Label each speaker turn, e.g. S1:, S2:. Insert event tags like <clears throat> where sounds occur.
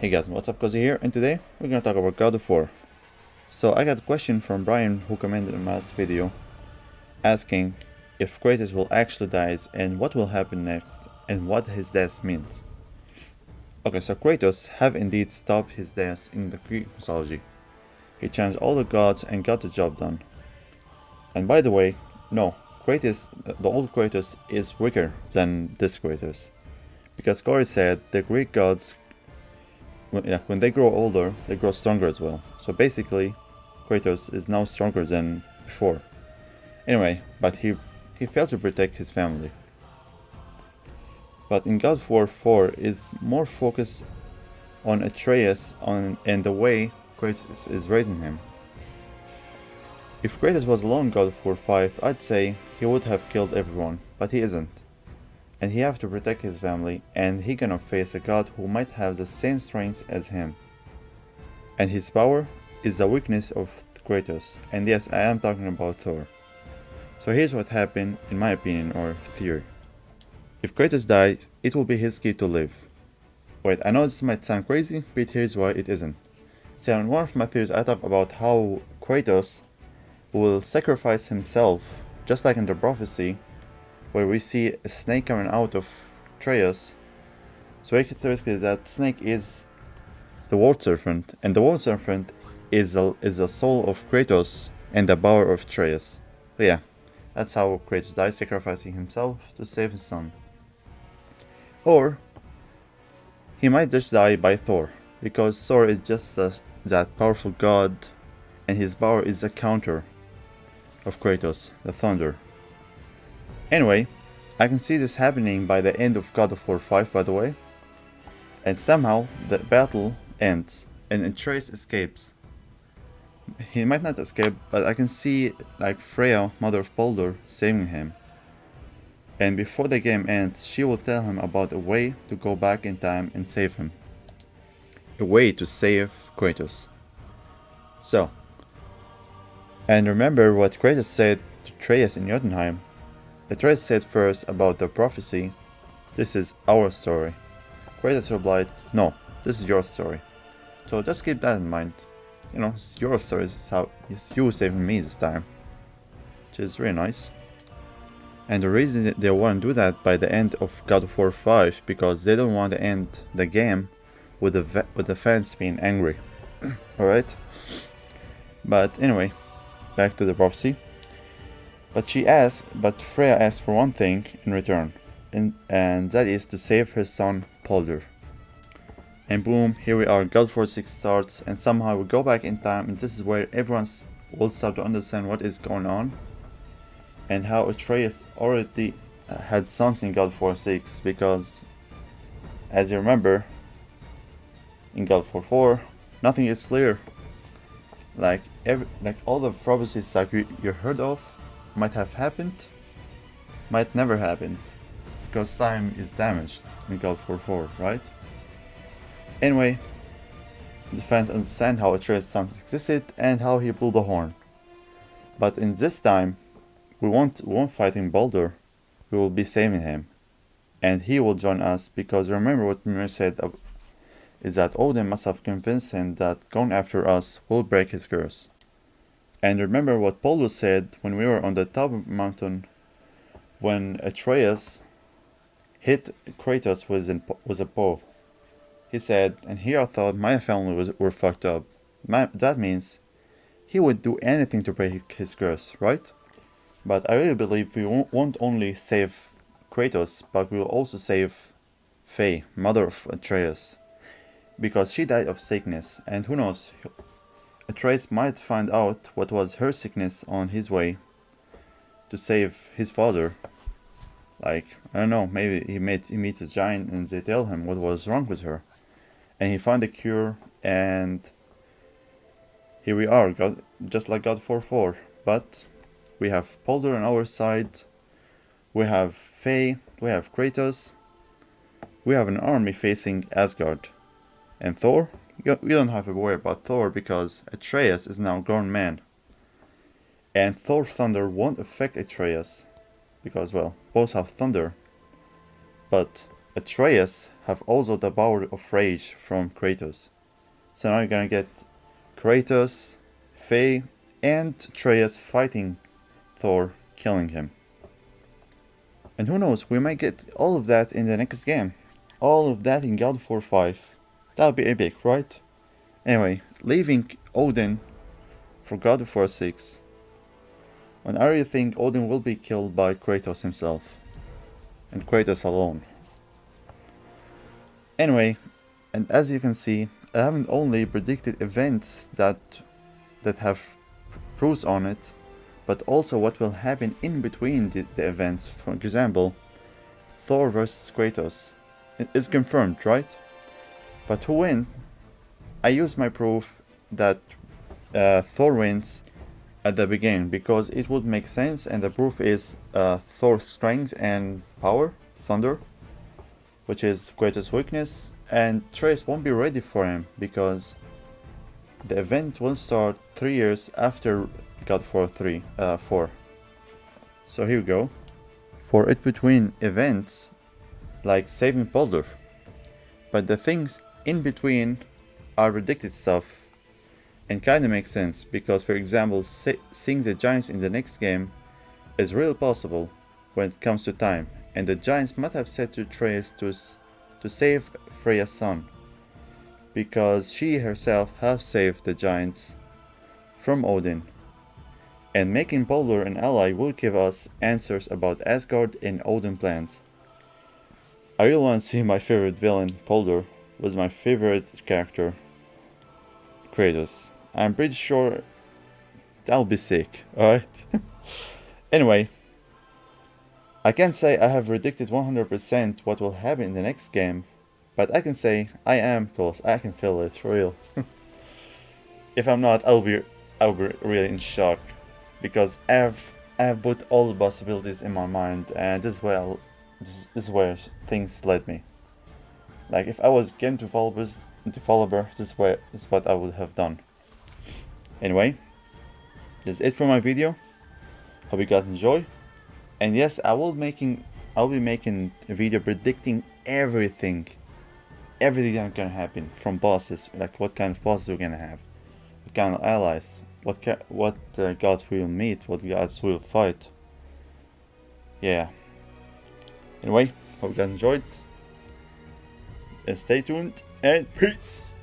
S1: Hey guys, what's up Cozy here and today we're gonna talk about God of War. So I got a question from Brian who commented on my last video asking if Kratos will actually die and what will happen next and what his death means. Okay, so Kratos have indeed stopped his death in the Greek mythology. He changed all the gods and got the job done. And by the way, no, Kratos, the old Kratos is weaker than this Kratos. Because Corey said the Greek gods yeah, when they grow older, they grow stronger as well. So basically, Kratos is now stronger than before. Anyway, but he, he failed to protect his family. But in God of War 4 is more focused on Atreus on, and the way Kratos is raising him. If Kratos was alone God of War 5, I'd say he would have killed everyone, but he isn't and he have to protect his family and he gonna face a god who might have the same strength as him. And his power is the weakness of Kratos, and yes, I am talking about Thor. So here's what happened in my opinion or theory. If Kratos dies, it will be his key to live. Wait, I know this might sound crazy, but here's why it isn't. So in one of my theories I talk about how Kratos will sacrifice himself, just like in the prophecy, where we see a snake coming out of Atreus. So we can say basically that snake is the world serpent, and the world serpent is a, is the soul of Kratos and the power of Atreus. So yeah, that's how Kratos dies, sacrificing himself to save his son. Or he might just die by Thor, because Thor is just a, that powerful god, and his power is a counter of Kratos, the thunder. Anyway, I can see this happening by the end of God of War 5 by the way. And somehow the battle ends and Atreus escapes. He might not escape, but I can see like Freya, mother of Baldur, saving him. And before the game ends, she will tell him about a way to go back in time and save him. A way to save Kratos. So, and remember what Kratos said to Atreus in Jotunheim Atreus said first about the prophecy, this is our story. Kratos replied, no, this is your story. So just keep that in mind. You know, it's your story, it's how it's you saving me this time. Which is really nice. And the reason they want to do that by the end of God of War 5 because they don't want to end the game with the with the fans being angry. <clears throat> Alright? But anyway, back to the prophecy. But she asks, but Freya asks for one thing in return, and, and that is to save her son Baldur. And boom, here we are, God War 6 starts, and somehow we go back in time, and this is where everyone will start to understand what is going on, and how Atreus already uh, had sons in War 6, because, as you remember, in God War 4, nothing is clear. Like, every, like all the prophecies like you, you heard of, might have happened, might never happened, because time is damaged in God of War 4, right? Anyway, the fans understand how Atreus' son existed and how he blew the horn. But in this time, we won't, we won't fighting Baldur, we will be saving him. And he will join us because remember what Mimir said is that Odin must have convinced him that going after us will break his curse. And remember what Paulo said when we were on the top mountain when Atreus hit Kratos with, an, with a bow. He said, and here I thought my family was, were fucked up. My, that means he would do anything to break his curse, right? But I really believe we won't, won't only save Kratos, but we will also save Faye, mother of Atreus. Because she died of sickness, and who knows, Atreus might find out what was her sickness on his way to save his father. Like, I don't know, maybe he, met, he meets a giant and they tell him what was wrong with her. And he found a cure and here we are, God, just like God 4-4. But we have Baldur on our side, we have Faye, we have Kratos, we have an army facing Asgard. And Thor, you don't have to worry about Thor because Atreus is now a grown man. And Thor Thunder won't affect Atreus because, well, both have thunder. But Atreus have also the power of rage from Kratos. So now you're gonna get Kratos, Faye, and Atreus fighting Thor, killing him. And who knows, we might get all of that in the next game. All of that in God of War 5. That would be epic, right? Anyway, leaving Odin for God of War 6. When I really think Odin will be killed by Kratos himself. And Kratos alone. Anyway, and as you can see, I haven't only predicted events that that have proofs on it, but also what will happen in between the, the events. For example, Thor versus Kratos. It is confirmed, right? But to win, I use my proof that uh, Thor wins at the beginning because it would make sense and the proof is uh, Thor's strength and power, thunder, which is Kratos' weakness and Trace won't be ready for him because the event will start 3 years after God of 3, uh, 4. So here we go. For it between events, like saving Baldur. But the things in between are predicted stuff and kinda makes sense because for example seeing the giants in the next game is real possible when it comes to time. And the giants might have said to Atreus to, to save Freya's son because she herself has saved the giants from Odin. And making Baldur an ally will give us answers about Asgard and Odin plans. I really want to see my favorite villain, Baldur, was my favorite character, Kratos. I'm pretty sure that'll be sick, alright? <laughs> anyway, I can't say I have predicted 100% what will happen in the next game, but I can say I am close, I can feel it, for real. <laughs> if I'm not, I'll be, I'll be really in shock, because I've, I've put all the possibilities in my mind, and this is where, this, this is where things led me. Like if I was game developers developer, this is what this is what I would have done. Anyway, that's it for my video. Hope you guys enjoy. And yes, I will making I'll be making a video predicting everything. Everything that's gonna happen from bosses, like what kind of bosses we're gonna have, what kind of allies, what what uh, gods we will meet, what gods we will fight. Yeah. Anyway, hope you guys enjoyed and stay tuned and peace